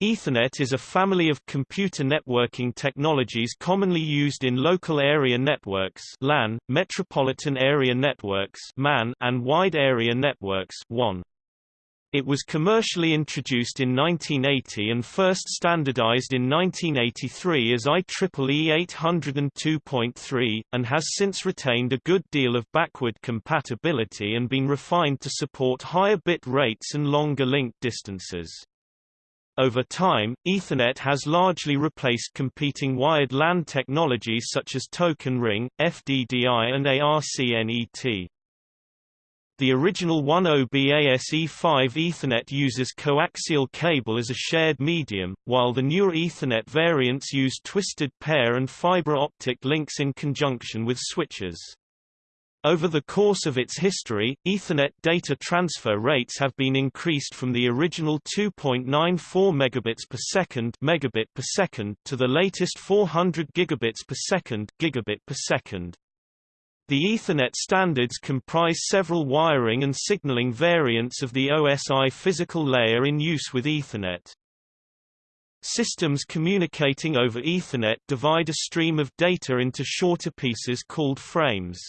Ethernet is a family of computer networking technologies commonly used in local area networks LAN, metropolitan area networks MAN, and wide area networks WAN. It was commercially introduced in 1980 and first standardized in 1983 as IEEE 802.3, and has since retained a good deal of backward compatibility and been refined to support higher bit rates and longer link distances. Over time, Ethernet has largely replaced competing wired LAN technologies such as Token Ring, FDDI and ARCNET. The original 10BASE5 Ethernet uses coaxial cable as a shared medium, while the newer Ethernet variants use twisted pair and fiber optic links in conjunction with switches. Over the course of its history, Ethernet data transfer rates have been increased from the original 2.94 megabits per second megabit per second to the latest 400 gigabits per second gigabit per second. The Ethernet standards comprise several wiring and signaling variants of the OSI physical layer in use with Ethernet. Systems communicating over Ethernet divide a stream of data into shorter pieces called frames.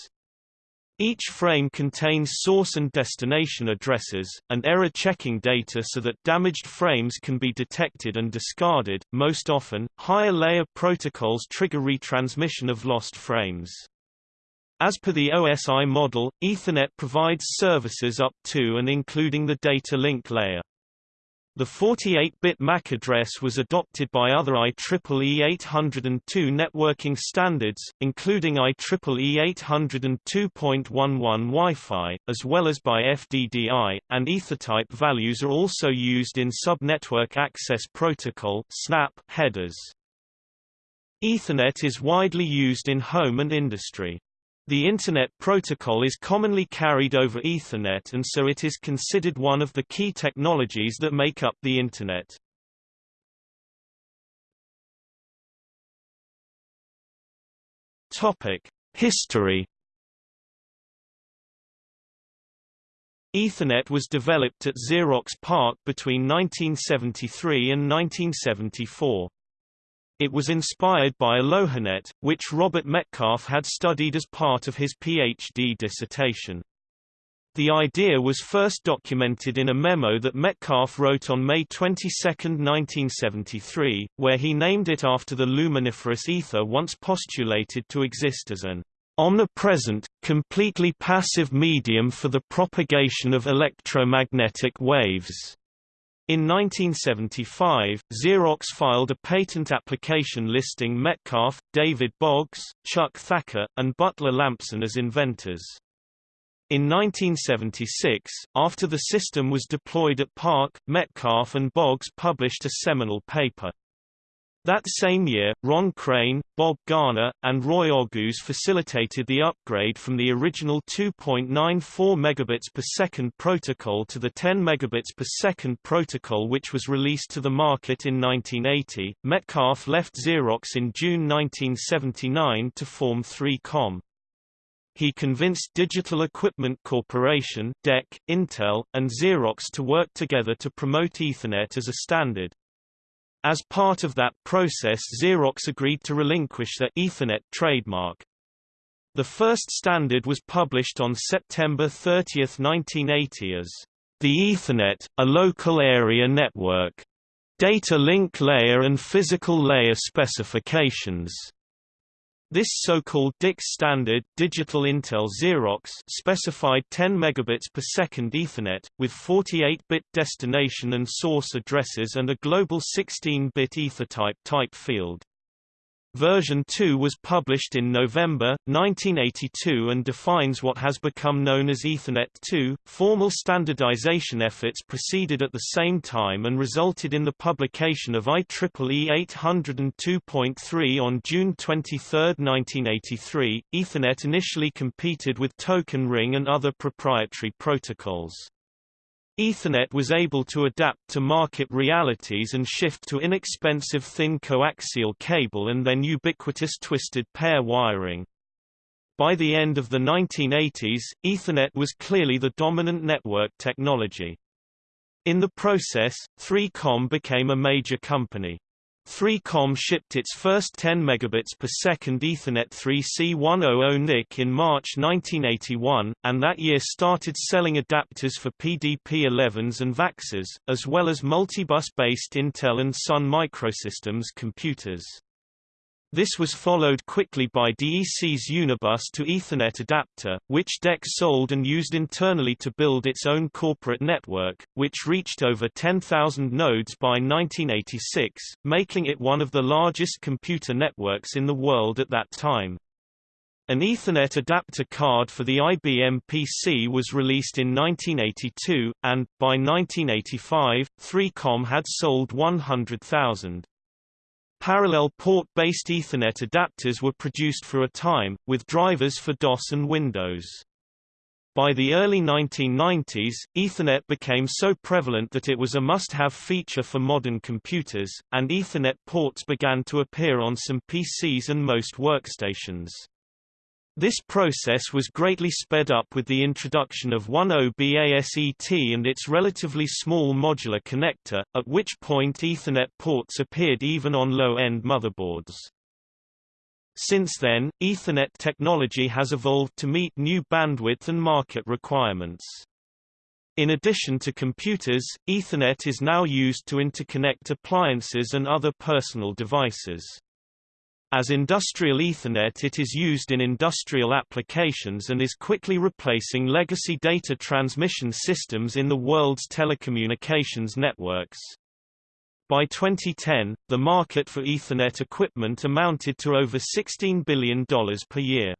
Each frame contains source and destination addresses, and error checking data so that damaged frames can be detected and discarded. Most often, higher layer protocols trigger retransmission of lost frames. As per the OSI model, Ethernet provides services up to and including the data link layer. The 48-bit MAC address was adopted by other IEEE 802 networking standards, including IEEE 802.11 Wi-Fi, as well as by FDDI, and Ethertype values are also used in Subnetwork Access Protocol (SNAP) headers. Ethernet is widely used in home and industry. The Internet Protocol is commonly carried over Ethernet and so it is considered one of the key technologies that make up the Internet. History Ethernet was developed at Xerox PARC between 1973 and 1974. It was inspired by AlohaNet, which Robert Metcalfe had studied as part of his PhD dissertation. The idea was first documented in a memo that Metcalfe wrote on May 22, 1973, where he named it after the luminiferous ether once postulated to exist as an omnipresent, completely passive medium for the propagation of electromagnetic waves. In 1975, Xerox filed a patent application listing Metcalfe, David Boggs, Chuck Thacker, and Butler Lampson as inventors. In 1976, after the system was deployed at PARC, Metcalfe and Boggs published a seminal paper. That same year, Ron Crane, Bob Garner, and Roy Ogus facilitated the upgrade from the original 2.94 megabits per second protocol to the 10 megabits per second protocol which was released to the market in 1980. Metcalfe left Xerox in June 1979 to form 3Com. He convinced Digital Equipment Corporation DEC, Intel, and Xerox to work together to promote Ethernet as a standard. As part of that process Xerox agreed to relinquish their Ethernet trademark. The first standard was published on September 30, 1980 as the Ethernet, a local area network. Data link layer and physical layer specifications. This so-called DIX standard Digital Intel Xerox specified 10 megabits per second Ethernet, with 48-bit destination and source addresses and a global 16-bit Ethertype type field. Version 2 was published in November, 1982 and defines what has become known as Ethernet 2. Formal standardization efforts proceeded at the same time and resulted in the publication of IEEE 802.3 on June 23, 1983. Ethernet initially competed with Token Ring and other proprietary protocols. Ethernet was able to adapt to market realities and shift to inexpensive thin coaxial cable and then ubiquitous twisted pair wiring. By the end of the 1980s, Ethernet was clearly the dominant network technology. In the process, 3Com became a major company. 3Com shipped its first 10 megabits per second Ethernet 3C100 NIC in March 1981, and that year started selling adapters for PDP-11s and VAXs, as well as multibus-based Intel and Sun Microsystems computers. This was followed quickly by DEC's Unibus to Ethernet adapter, which DEC sold and used internally to build its own corporate network, which reached over 10,000 nodes by 1986, making it one of the largest computer networks in the world at that time. An Ethernet adapter card for the IBM PC was released in 1982, and, by 1985, 3Com had sold 100,000. Parallel port-based Ethernet adapters were produced for a time, with drivers for DOS and Windows. By the early 1990s, Ethernet became so prevalent that it was a must-have feature for modern computers, and Ethernet ports began to appear on some PCs and most workstations. This process was greatly sped up with the introduction of 10BASET and its relatively small modular connector, at which point Ethernet ports appeared even on low-end motherboards. Since then, Ethernet technology has evolved to meet new bandwidth and market requirements. In addition to computers, Ethernet is now used to interconnect appliances and other personal devices. As industrial Ethernet it is used in industrial applications and is quickly replacing legacy data transmission systems in the world's telecommunications networks. By 2010, the market for Ethernet equipment amounted to over $16 billion per year.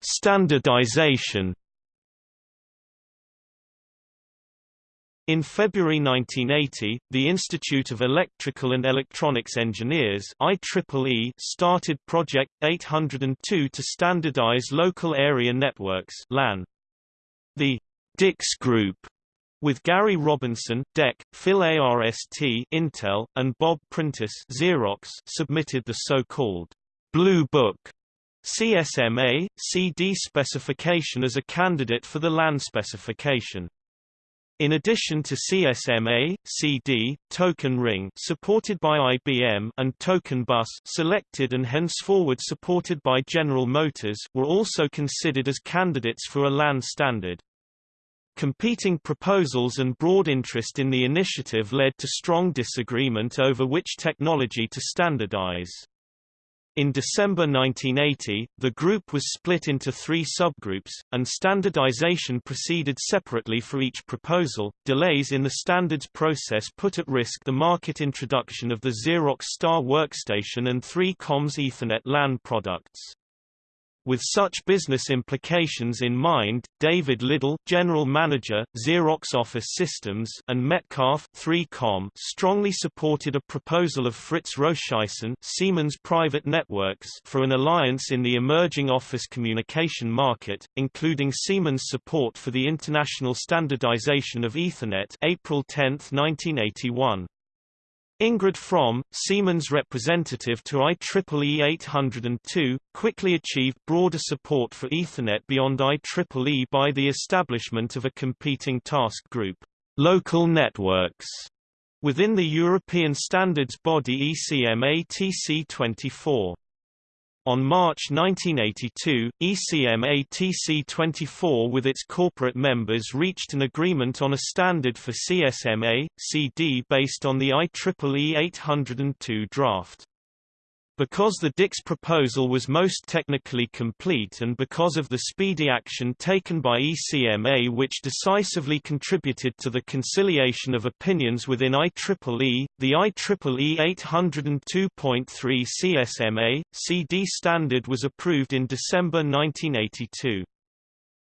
Standardization In February 1980, the Institute of Electrical and Electronics Engineers IEEE started Project 802 to standardize local area networks LAN. The DIX Group with Gary Robinson, DEC, Phil ARST Intel, and Bob Printis Xerox submitted the so-called Blue Book CSMA, CD specification as a candidate for the LAN specification. In addition to CSMA, CD, Token Ring supported by IBM and Token Bus selected and henceforward supported by General Motors were also considered as candidates for a LAN standard. Competing proposals and broad interest in the initiative led to strong disagreement over which technology to standardize. In December 1980, the group was split into three subgroups, and standardization proceeded separately for each proposal. Delays in the standards process put at risk the market introduction of the Xerox Star Workstation and 3Com's Ethernet LAN products. With such business implications in mind, David Liddell, general manager, Xerox Office Systems, and Metcalfe 3Com strongly supported a proposal of Fritz Röscheisen, Siemens Private Networks, for an alliance in the emerging office communication market, including Siemens support for the international standardization of Ethernet, April 10, 1981. Ingrid Fromm, Siemens representative to IEEE 802, quickly achieved broader support for Ethernet beyond IEEE by the establishment of a competing task group, local networks, within the European standards body ECMA TC24. On March 1982, ECMA TC24 with its corporate members reached an agreement on a standard for CSMA, CD based on the IEEE 802 draft. Because the Dix proposal was most technically complete and because of the speedy action taken by ECMA which decisively contributed to the conciliation of opinions within IEEE, the IEEE 802.3 CSMA, CD standard was approved in December 1982.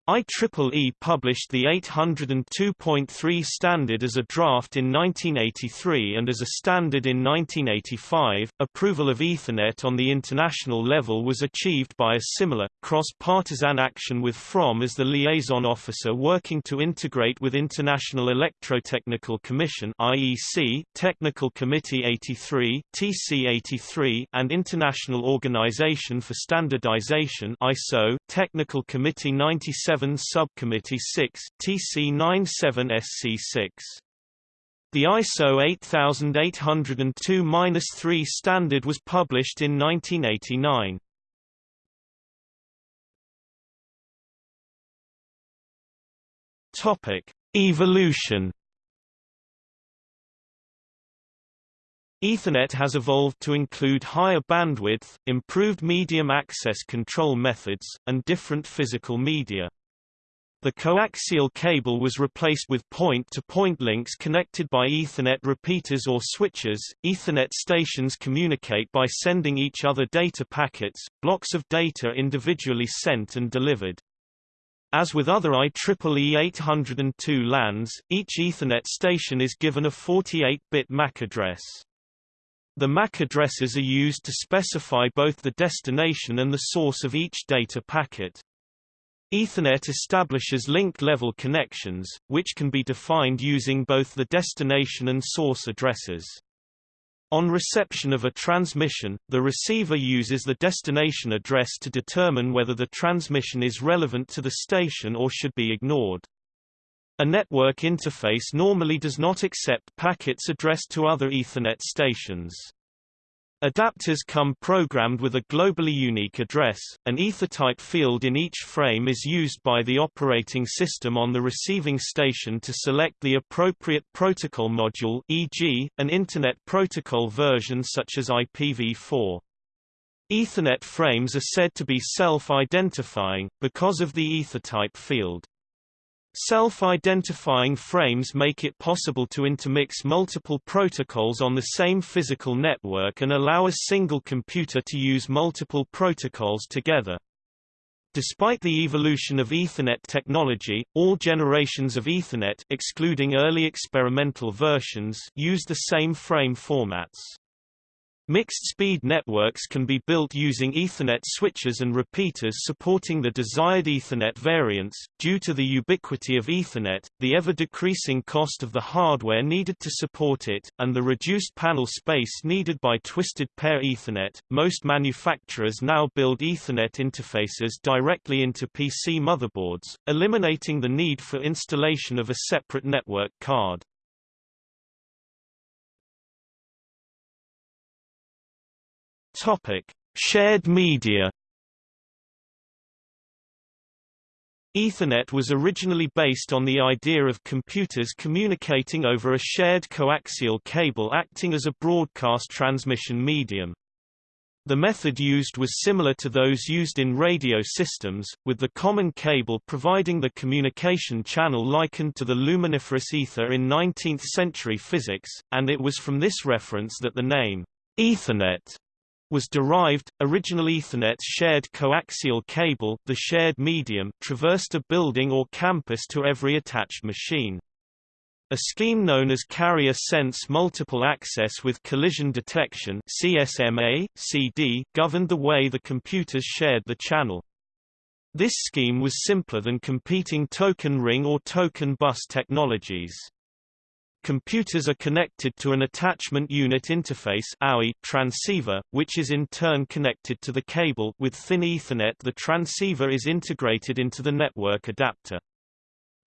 IEEE published the 802.3 standard as a draft in 1983 and as a standard in 1985. Approval of Ethernet on the international level was achieved by a similar, cross-partisan action with Fromm as the liaison officer working to integrate with International Electrotechnical Commission (IEC), Technical Committee 83 (TC 83), and International Organization for Standardization (ISO), Technical Committee 97 7 Subcommittee 6, TC97SC6. The ISO 8802-3 standard was published in 1989. Topic: Evolution. Ethernet has evolved to include higher bandwidth, improved medium access control methods, and different physical media. The coaxial cable was replaced with point-to-point -point links connected by Ethernet repeaters or switches. Ethernet stations communicate by sending each other data packets, blocks of data individually sent and delivered. As with other IEEE 802 LANs, each Ethernet station is given a 48-bit MAC address. The MAC addresses are used to specify both the destination and the source of each data packet. Ethernet establishes link-level connections, which can be defined using both the destination and source addresses. On reception of a transmission, the receiver uses the destination address to determine whether the transmission is relevant to the station or should be ignored. A network interface normally does not accept packets addressed to other Ethernet stations. Adapters come programmed with a globally unique address. An ether-type field in each frame is used by the operating system on the receiving station to select the appropriate protocol module e.g., an Internet Protocol version such as IPv4. Ethernet frames are said to be self-identifying, because of the ether-type field. Self-identifying frames make it possible to intermix multiple protocols on the same physical network and allow a single computer to use multiple protocols together. Despite the evolution of Ethernet technology, all generations of Ethernet excluding early experimental versions use the same frame formats. Mixed-speed networks can be built using Ethernet switches and repeaters supporting the desired Ethernet variants. Due to the ubiquity of Ethernet, the ever-decreasing cost of the hardware needed to support it, and the reduced panel space needed by twisted pair Ethernet, most manufacturers now build Ethernet interfaces directly into PC motherboards, eliminating the need for installation of a separate network card. Topic: Shared media. Ethernet was originally based on the idea of computers communicating over a shared coaxial cable acting as a broadcast transmission medium. The method used was similar to those used in radio systems, with the common cable providing the communication channel likened to the luminiferous ether in 19th-century physics, and it was from this reference that the name, Ethernet, was derived. Original Ethernet's shared coaxial cable, the shared medium, traversed a building or campus to every attached machine. A scheme known as Carrier Sense Multiple Access with Collision Detection CSMA, CD, governed the way the computers shared the channel. This scheme was simpler than competing token ring or token bus technologies. Computers are connected to an attachment unit interface transceiver, which is in turn connected to the cable with thin Ethernet the transceiver is integrated into the network adapter.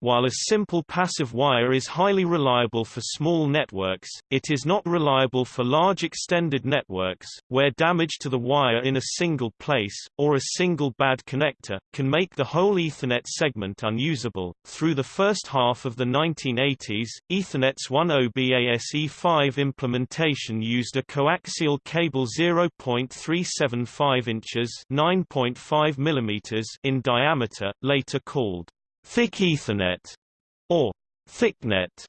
While a simple passive wire is highly reliable for small networks, it is not reliable for large extended networks, where damage to the wire in a single place, or a single bad connector, can make the whole Ethernet segment unusable. Through the first half of the 1980s, Ethernet's 10BASE5 implementation used a coaxial cable 0.375 inches (9.5 mm) in diameter, later called Thick Ethernet, or ThickNet.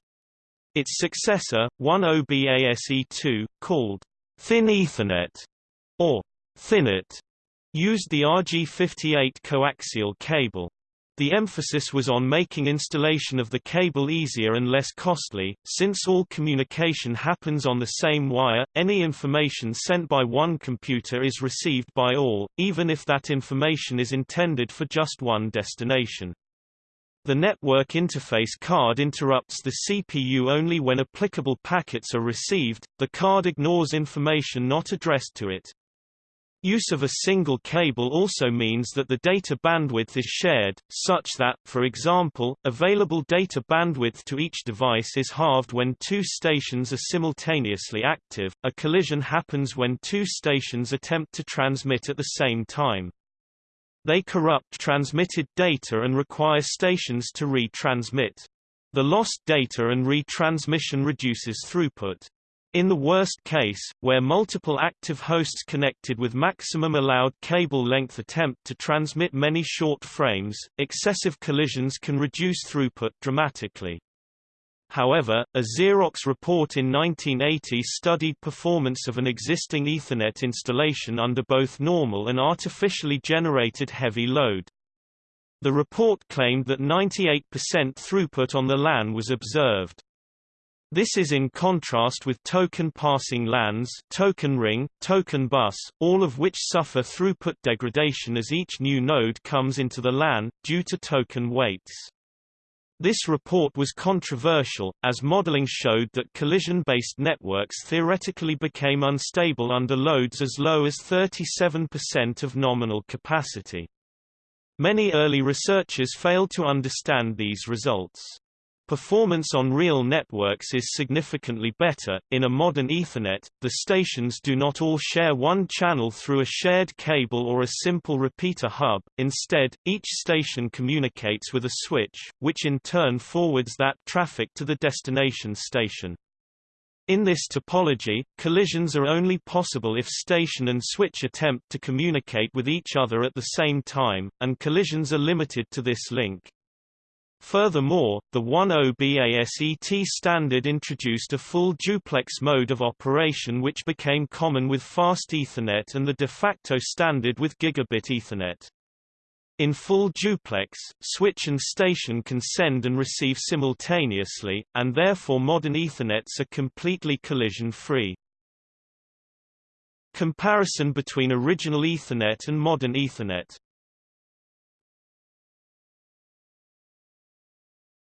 Its successor, 10BASE2, called Thin Ethernet, or ThinNet, used the RG58 coaxial cable. The emphasis was on making installation of the cable easier and less costly, since all communication happens on the same wire, any information sent by one computer is received by all, even if that information is intended for just one destination. The network interface card interrupts the CPU only when applicable packets are received, the card ignores information not addressed to it. Use of a single cable also means that the data bandwidth is shared, such that, for example, available data bandwidth to each device is halved when two stations are simultaneously active. A collision happens when two stations attempt to transmit at the same time. They corrupt transmitted data and require stations to retransmit. The lost data and retransmission reduces throughput. In the worst case, where multiple active hosts connected with maximum allowed cable length attempt to transmit many short frames, excessive collisions can reduce throughput dramatically. However, a Xerox report in 1980 studied performance of an existing Ethernet installation under both normal and artificially generated heavy load. The report claimed that 98% throughput on the LAN was observed. This is in contrast with token passing LANs token ring, token bus, all of which suffer throughput degradation as each new node comes into the LAN, due to token waits. This report was controversial, as modeling showed that collision-based networks theoretically became unstable under loads as low as 37% of nominal capacity. Many early researchers failed to understand these results. Performance on real networks is significantly better. In a modern Ethernet, the stations do not all share one channel through a shared cable or a simple repeater hub, instead, each station communicates with a switch, which in turn forwards that traffic to the destination station. In this topology, collisions are only possible if station and switch attempt to communicate with each other at the same time, and collisions are limited to this link. Furthermore, the 10BASET standard introduced a full duplex mode of operation which became common with fast Ethernet and the de facto standard with gigabit Ethernet. In full duplex, switch and station can send and receive simultaneously, and therefore modern Ethernets are completely collision-free. Comparison between original Ethernet and modern Ethernet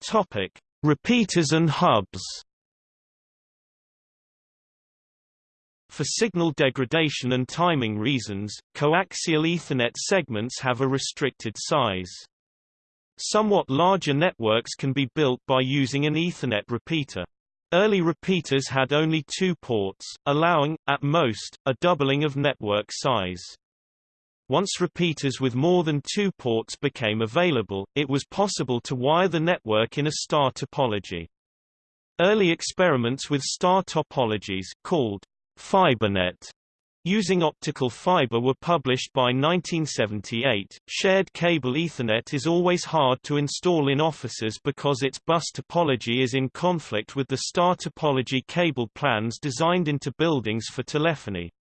Topic: Repeaters and hubs. For signal degradation and timing reasons, coaxial Ethernet segments have a restricted size. Somewhat larger networks can be built by using an Ethernet repeater. Early repeaters had only two ports, allowing, at most, a doubling of network size. Once repeaters with more than two ports became available, it was possible to wire the network in a star topology. Early experiments with star topologies called FiberNet using optical fiber were published by 1978. Shared cable Ethernet is always hard to install in offices because its bus topology is in conflict with the star topology cable plans designed into buildings for telephony.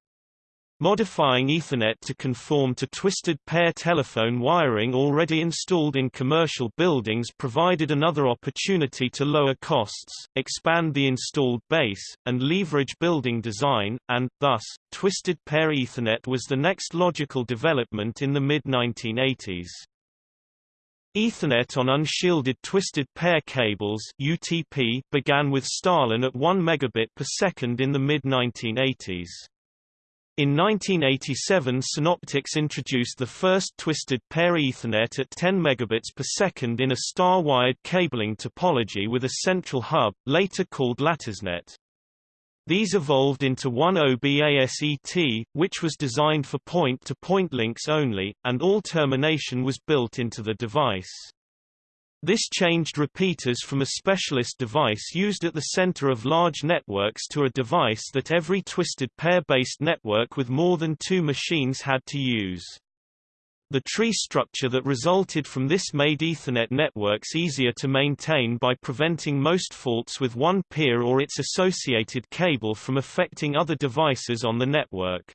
Modifying Ethernet to conform to twisted pair telephone wiring already installed in commercial buildings provided another opportunity to lower costs, expand the installed base, and leverage building design, and, thus, twisted pair Ethernet was the next logical development in the mid-1980s. Ethernet on unshielded twisted pair cables UTP began with StarLAN at 1 megabit per second in the mid-1980s. In 1987 Synoptics introduced the first twisted pair Ethernet at 10 megabits per second in a star-wired cabling topology with a central hub, later called LattisNet. These evolved into 10BASET, which was designed for point-to-point -point links only, and all termination was built into the device. This changed repeaters from a specialist device used at the center of large networks to a device that every twisted pair-based network with more than two machines had to use. The tree structure that resulted from this made Ethernet networks easier to maintain by preventing most faults with one peer or its associated cable from affecting other devices on the network.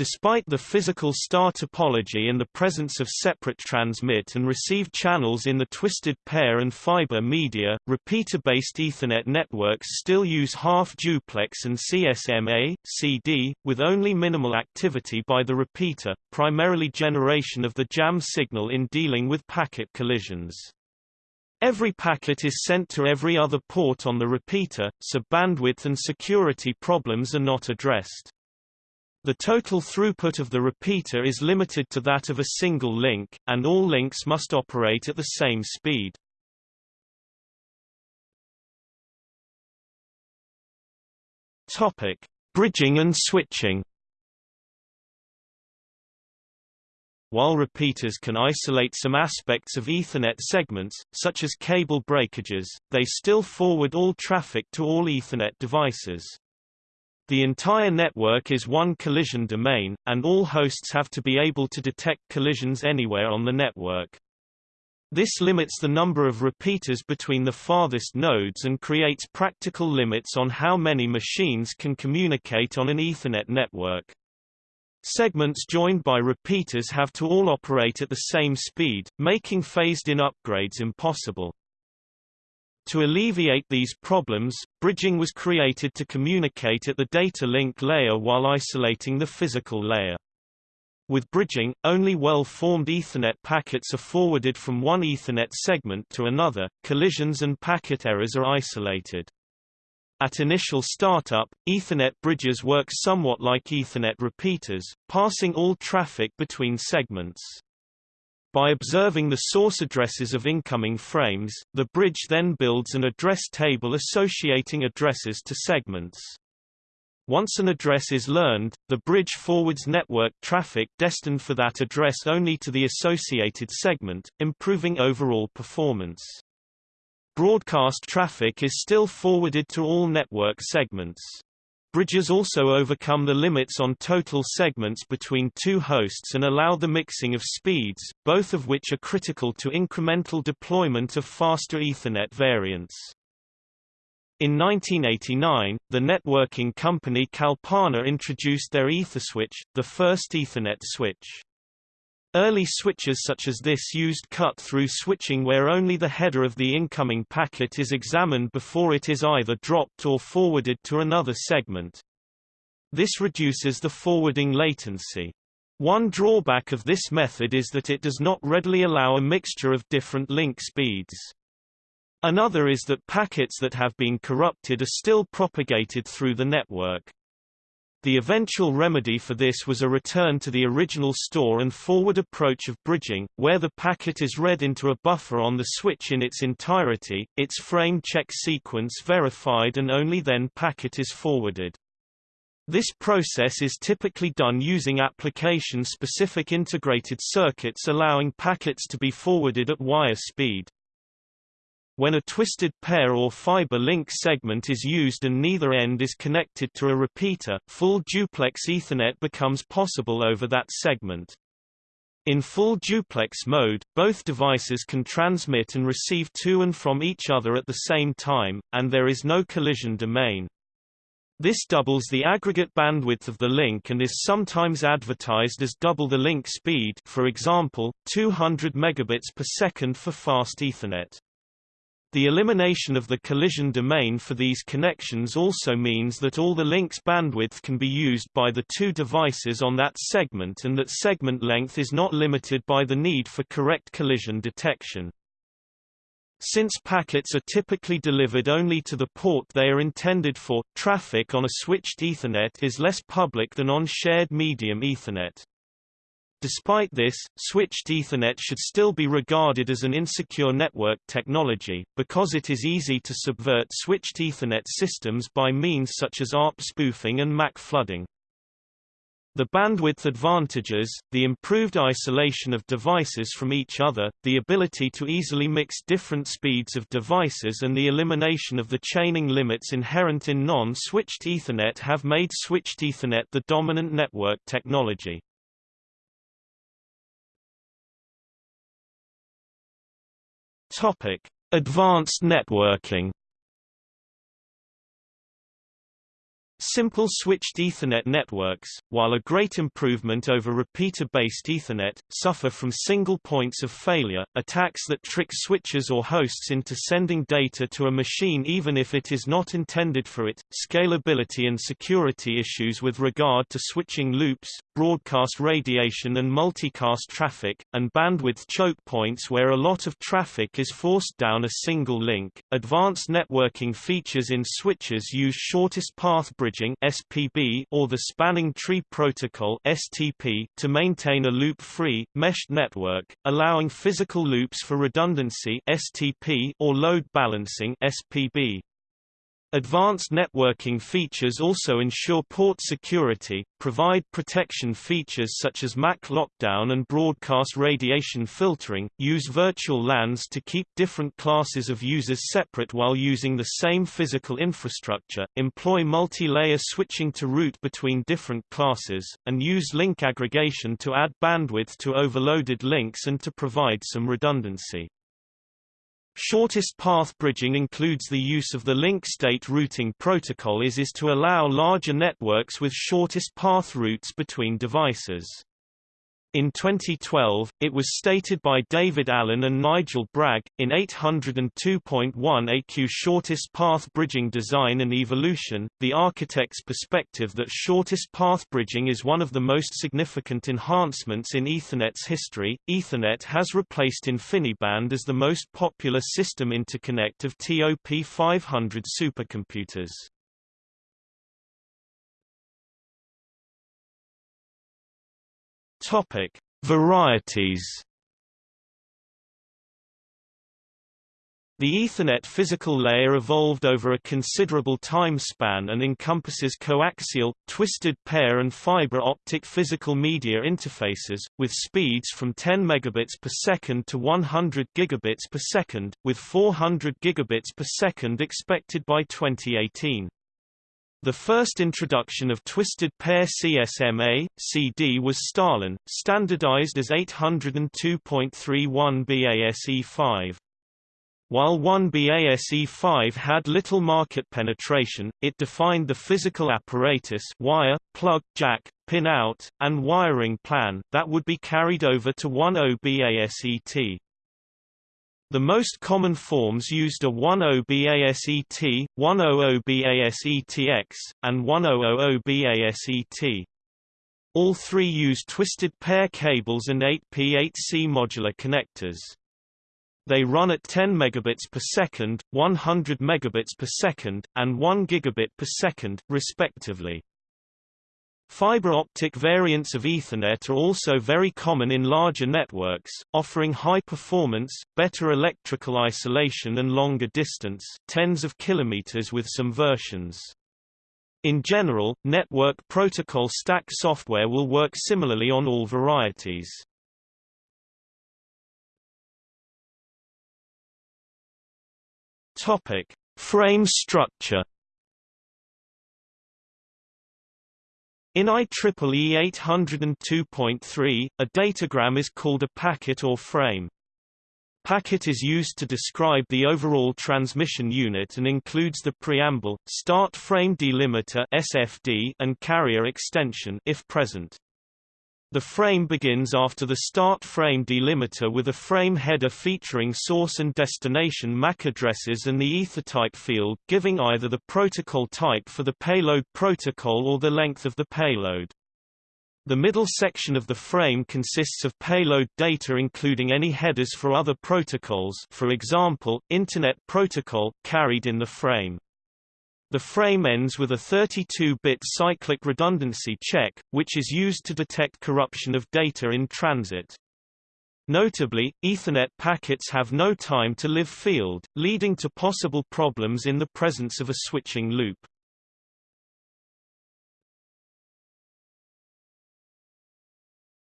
Despite the physical star topology and the presence of separate transmit and receive channels in the twisted pair and fiber media, repeater-based Ethernet networks still use half-duplex and CSMA, CD, with only minimal activity by the repeater, primarily generation of the jam signal in dealing with packet collisions. Every packet is sent to every other port on the repeater, so bandwidth and security problems are not addressed. The total throughput of the repeater is limited to that of a single link, and all links must operate at the same speed. Topic: Bridging and switching. While repeaters can isolate some aspects of Ethernet segments, such as cable breakages, they still forward all traffic to all Ethernet devices. The entire network is one collision domain, and all hosts have to be able to detect collisions anywhere on the network. This limits the number of repeaters between the farthest nodes and creates practical limits on how many machines can communicate on an Ethernet network. Segments joined by repeaters have to all operate at the same speed, making phased-in upgrades impossible. To alleviate these problems, bridging was created to communicate at the data link layer while isolating the physical layer. With bridging, only well-formed Ethernet packets are forwarded from one Ethernet segment to another, collisions and packet errors are isolated. At initial startup, Ethernet bridges work somewhat like Ethernet repeaters, passing all traffic between segments. By observing the source addresses of incoming frames, the bridge then builds an address table associating addresses to segments. Once an address is learned, the bridge forwards network traffic destined for that address only to the associated segment, improving overall performance. Broadcast traffic is still forwarded to all network segments. Bridges also overcome the limits on total segments between two hosts and allow the mixing of speeds, both of which are critical to incremental deployment of faster Ethernet variants. In 1989, the networking company Kalpana introduced their EtherSwitch, the first Ethernet switch. Early switches such as this used cut-through switching where only the header of the incoming packet is examined before it is either dropped or forwarded to another segment. This reduces the forwarding latency. One drawback of this method is that it does not readily allow a mixture of different link speeds. Another is that packets that have been corrupted are still propagated through the network. The eventual remedy for this was a return to the original store and forward approach of bridging, where the packet is read into a buffer on the switch in its entirety, its frame check sequence verified and only then packet is forwarded. This process is typically done using application-specific integrated circuits allowing packets to be forwarded at wire speed. When a twisted pair or fiber link segment is used and neither end is connected to a repeater, full duplex Ethernet becomes possible over that segment. In full duplex mode, both devices can transmit and receive to and from each other at the same time, and there is no collision domain. This doubles the aggregate bandwidth of the link and is sometimes advertised as double the link speed for example, 200 megabits per second for fast Ethernet. The elimination of the collision domain for these connections also means that all the link's bandwidth can be used by the two devices on that segment and that segment length is not limited by the need for correct collision detection. Since packets are typically delivered only to the port they are intended for, traffic on a switched Ethernet is less public than on shared medium Ethernet. Despite this, switched Ethernet should still be regarded as an insecure network technology, because it is easy to subvert switched Ethernet systems by means such as ARP spoofing and MAC flooding. The bandwidth advantages, the improved isolation of devices from each other, the ability to easily mix different speeds of devices and the elimination of the chaining limits inherent in non-switched Ethernet have made switched Ethernet the dominant network technology. Topic: Advanced networking. Simple switched Ethernet networks, while a great improvement over repeater-based Ethernet, suffer from single points of failure, attacks that trick switches or hosts into sending data to a machine even if it is not intended for it, scalability and security issues with regard to switching loops, broadcast radiation and multicast traffic, and bandwidth choke points where a lot of traffic is forced down a single link. Advanced networking features in switches use shortest path bridging (SPB) or the spanning tree protocol (STP) to maintain a loop-free meshed network, allowing physical loops for redundancy (STP) or load balancing (SPB). Advanced networking features also ensure port security, provide protection features such as MAC lockdown and broadcast radiation filtering, use virtual LANs to keep different classes of users separate while using the same physical infrastructure, employ multi-layer switching to route between different classes, and use link aggregation to add bandwidth to overloaded links and to provide some redundancy. Shortest path bridging includes the use of the link state routing protocol IS-IS to allow larger networks with shortest path routes between devices. In 2012, it was stated by David Allan and Nigel Bragg, in 802.1 AQ Shortest Path Bridging Design and Evolution, the architect's perspective that shortest path bridging is one of the most significant enhancements in Ethernet's history. Ethernet has replaced InfiniBand as the most popular system interconnect of TOP 500 supercomputers. Topic: Varieties. The Ethernet physical layer evolved over a considerable time span and encompasses coaxial, twisted pair and fiber optic physical media interfaces, with speeds from 10 megabits per second to 100 gigabits per second, with 400 gigabits per second expected by 2018. The first introduction of twisted pair CSMA, CD was StarLAN, standardized as 802.31 BASE5. While 1 BASE5 had little market penetration, it defined the physical apparatus wire, plug, jack, pin-out, and wiring plan that would be carried over to 10 BASET. The most common forms used are 10BASET, 100BASETX, and 1000BASET. All three use twisted pair cables and 8P8C modular connectors. They run at 10 megabits per second, 100 megabits per second, and 1 gigabit per second, respectively. Fiber optic variants of Ethernet are also very common in larger networks, offering high performance, better electrical isolation and longer distance tens of kilometers with some versions. In general, network protocol stack software will work similarly on all varieties. Topic: Frame structure In IEEE 802.3, a datagram is called a packet or frame. Packet is used to describe the overall transmission unit and includes the preamble, start frame delimiter (SFD) and carrier extension if present. The frame begins after the start frame delimiter with a frame header featuring source and destination MAC addresses and the ethertype field giving either the protocol type for the payload protocol or the length of the payload. The middle section of the frame consists of payload data including any headers for other protocols for example, Internet Protocol, carried in the frame. The frame ends with a 32-bit cyclic redundancy check, which is used to detect corruption of data in transit. Notably, Ethernet packets have no time-to-live field, leading to possible problems in the presence of a switching loop.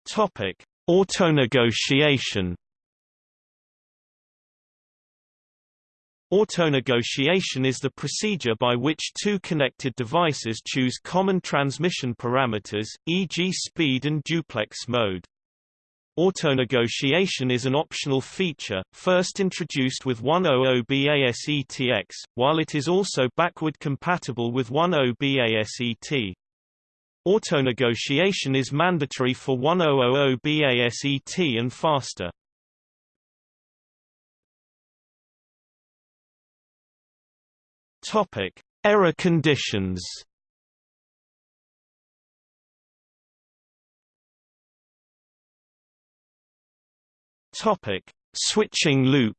Topic: Autonegotiation Autonegotiation is the procedure by which two connected devices choose common transmission parameters, e.g. speed and duplex mode. Autonegotiation is an optional feature, first introduced with 100BASETX, while it is also backward compatible with 10BASET. Autonegotiation is mandatory for 1000BASET and faster. Topic: Error conditions. Topic: Switching loop.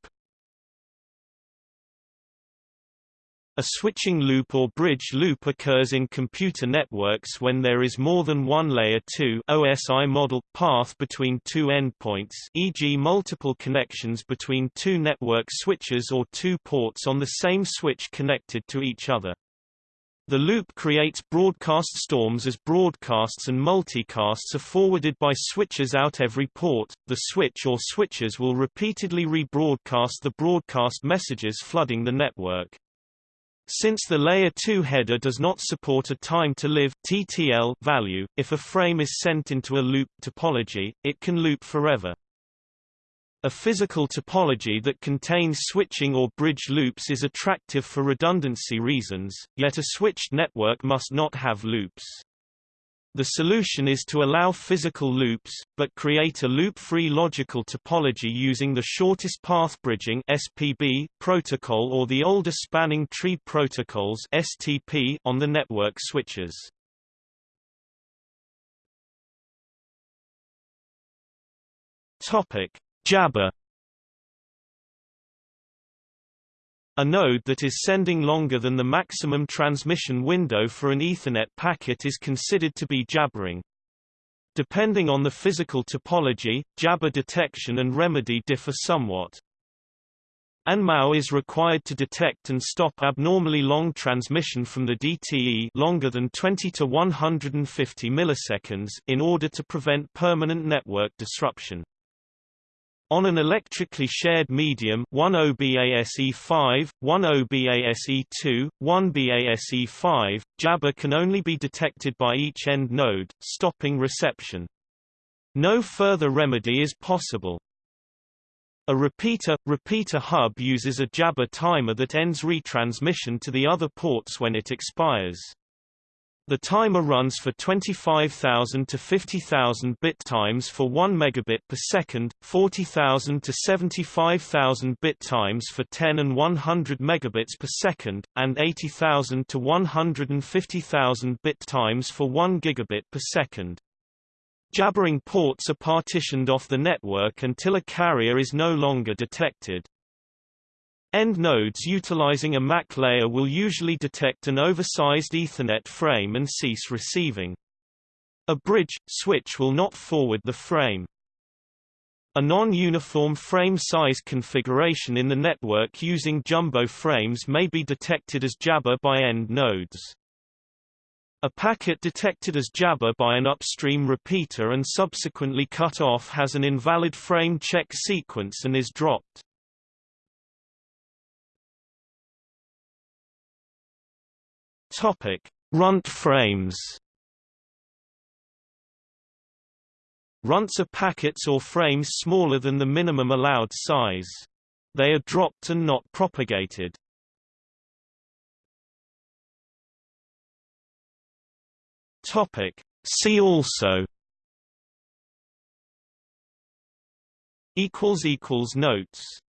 A switching loop or bridge loop occurs in computer networks when there is more than one layer 2 OSI model path between two endpoints, e.g. multiple connections between two network switches or two ports on the same switch connected to each other. The loop creates broadcast storms as broadcasts and multicasts are forwarded by switches out every port. The switch or switches will repeatedly rebroadcast the broadcast messages flooding the network. Since the Layer 2 header does not support a time-to-live (TTL) value, if a frame is sent into a loop topology, it can loop forever. A physical topology that contains switching or bridge loops is attractive for redundancy reasons, yet a switched network must not have loops. The solution is to allow physical loops, but create a loop-free logical topology using the shortest path bridging (SPB) protocol or the older spanning tree protocols (STP) on the network switches. Topic: Jabber A node that is sending longer than the maximum transmission window for an Ethernet packet is considered to be jabbering. Depending on the physical topology, jabber detection and remedy differ somewhat. an MAU is required to detect and stop abnormally long transmission from the DTE longer than 20 to 150 milliseconds in order to prevent permanent network disruption. On an electrically shared medium 10BASE5, 10BASE2, 1BASE5, jabber can only be detected by each end node, stopping reception. No further remedy is possible. A repeater, repeater hub uses a jabber timer that ends retransmission to the other ports when it expires. The timer runs for 25,000 to 50,000 bit times for 1 megabit per second, 40,000 to 75,000 bit times for 10 and 100 megabits per second, and 80,000 to 150,000 bit times for 1 gigabit per second. Jabbering ports are partitioned off the network until a carrier is no longer detected. End nodes utilizing a MAC layer will usually detect an oversized Ethernet frame and cease receiving. A bridge, switch will not forward the frame. A non-uniform frame size configuration in the network using jumbo frames may be detected as jabber by end nodes. A packet detected as jabber by an upstream repeater and subsequently cut off has an invalid frame check sequence and is dropped. Topic: Runt frames. Runts are packets or frames smaller than the minimum allowed size. They are dropped and not propagated. Topic: See also equals equals notes